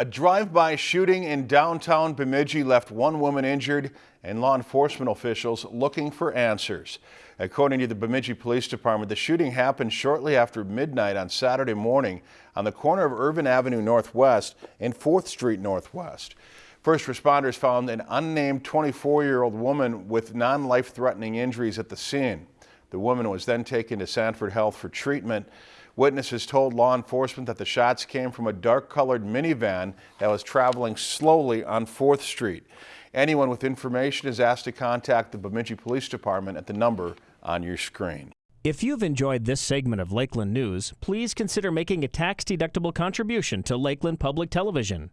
A drive-by shooting in downtown Bemidji left one woman injured and law enforcement officials looking for answers. According to the Bemidji Police Department, the shooting happened shortly after midnight on Saturday morning on the corner of Irvin Avenue Northwest and 4th Street Northwest. First responders found an unnamed 24-year-old woman with non-life-threatening injuries at the scene. The woman was then taken to Sanford Health for treatment. Witnesses told law enforcement that the shots came from a dark-colored minivan that was traveling slowly on 4th Street. Anyone with information is asked to contact the Bemidji Police Department at the number on your screen. If you've enjoyed this segment of Lakeland News, please consider making a tax-deductible contribution to Lakeland Public Television.